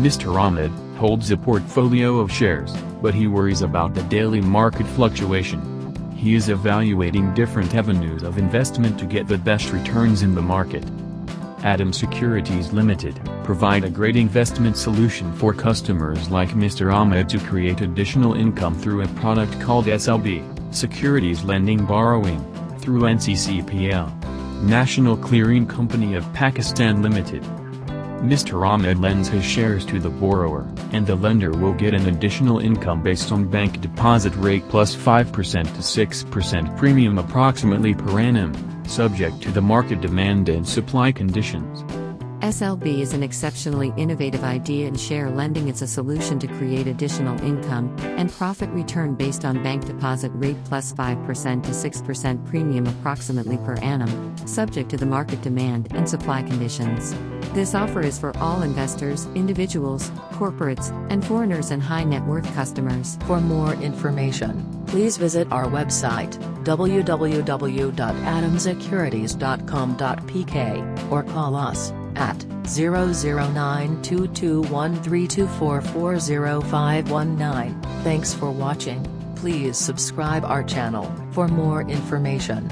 Mr. Ahmed holds a portfolio of shares, but he worries about the daily market fluctuation. He is evaluating different avenues of investment to get the best returns in the market. Adam Securities Limited provide a great investment solution for customers like Mr. Ahmed to create additional income through a product called SLB, Securities Lending Borrowing, through NCCPL. National Clearing Company of Pakistan Limited. Mr. Ahmed lends his shares to the borrower, and the lender will get an additional income based on bank deposit rate plus 5% to 6% premium approximately per annum, subject to the market demand and supply conditions. SLB is an exceptionally innovative idea in share lending. It's a solution to create additional income and profit return based on bank deposit rate plus 5% to 6% premium approximately per annum, subject to the market demand and supply conditions. This offer is for all investors, individuals, corporates, and foreigners and high net worth customers. For more information, please visit our website www.adamsecurities.com.pk or call us at 009221324405119. Thanks for watching. Please subscribe our channel for more information.